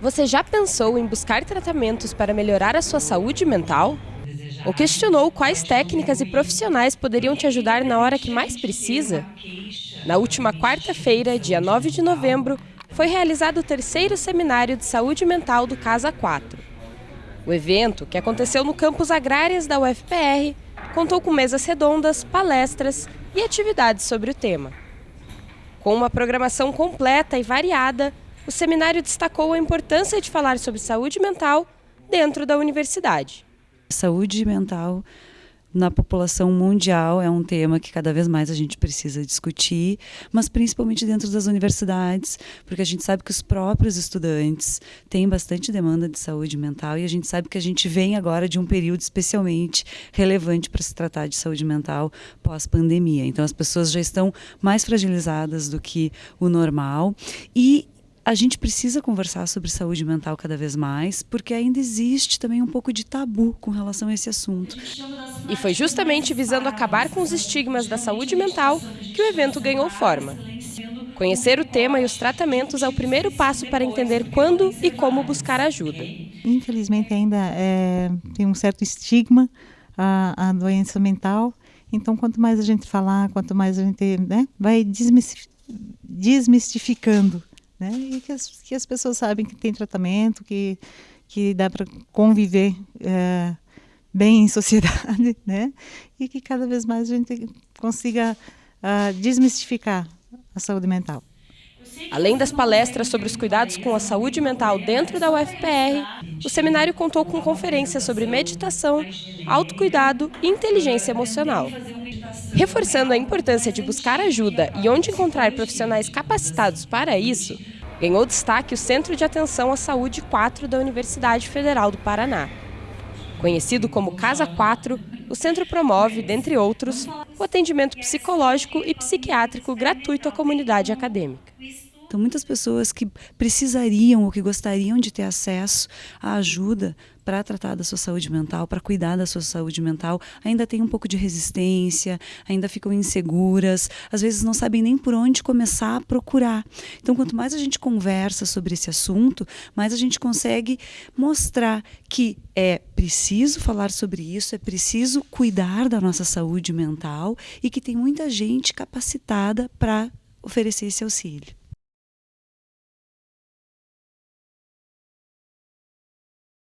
Você já pensou em buscar tratamentos para melhorar a sua saúde mental? Ou questionou quais técnicas e profissionais poderiam te ajudar na hora que mais precisa? Na última quarta-feira, dia 9 de novembro, foi realizado o terceiro seminário de saúde mental do Casa 4. O evento, que aconteceu no campus Agrárias da UFPR, contou com mesas redondas, palestras e atividades sobre o tema. Com uma programação completa e variada, o seminário destacou a importância de falar sobre saúde mental dentro da universidade. Saúde mental na população mundial é um tema que cada vez mais a gente precisa discutir, mas principalmente dentro das universidades, porque a gente sabe que os próprios estudantes têm bastante demanda de saúde mental e a gente sabe que a gente vem agora de um período especialmente relevante para se tratar de saúde mental pós-pandemia. Então as pessoas já estão mais fragilizadas do que o normal e a gente precisa conversar sobre saúde mental cada vez mais, porque ainda existe também um pouco de tabu com relação a esse assunto. E foi justamente visando acabar com os estigmas da saúde mental que o evento ganhou forma. Conhecer o tema e os tratamentos é o primeiro passo para entender quando e como buscar ajuda. Infelizmente ainda é, tem um certo estigma a, a, doença mental. Então, quanto mais a gente falar, quanto mais a gente né, vai desmistificando né? E que as, que as pessoas sabem que tem tratamento, que, que dá para conviver é, bem em sociedade, né? E que cada vez mais a gente consiga uh, desmistificar a saúde mental. Além das palestras sobre os cuidados com a saúde mental dentro da UFPR, o seminário contou com conferências sobre meditação, autocuidado e inteligência emocional. Reforçando a importância de buscar ajuda e onde encontrar profissionais capacitados para isso, ganhou destaque o Centro de Atenção à Saúde 4 da Universidade Federal do Paraná. Conhecido como Casa 4, o centro promove, dentre outros, o atendimento psicológico e psiquiátrico gratuito à comunidade acadêmica. Então, muitas pessoas que precisariam ou que gostariam de ter acesso à ajuda para tratar da sua saúde mental, para cuidar da sua saúde mental, ainda têm um pouco de resistência, ainda ficam inseguras, às vezes não sabem nem por onde começar a procurar. Então, quanto mais a gente conversa sobre esse assunto, mais a gente consegue mostrar que é preciso falar sobre isso, é preciso cuidar da nossa saúde mental e que tem muita gente capacitada para oferecer esse auxílio.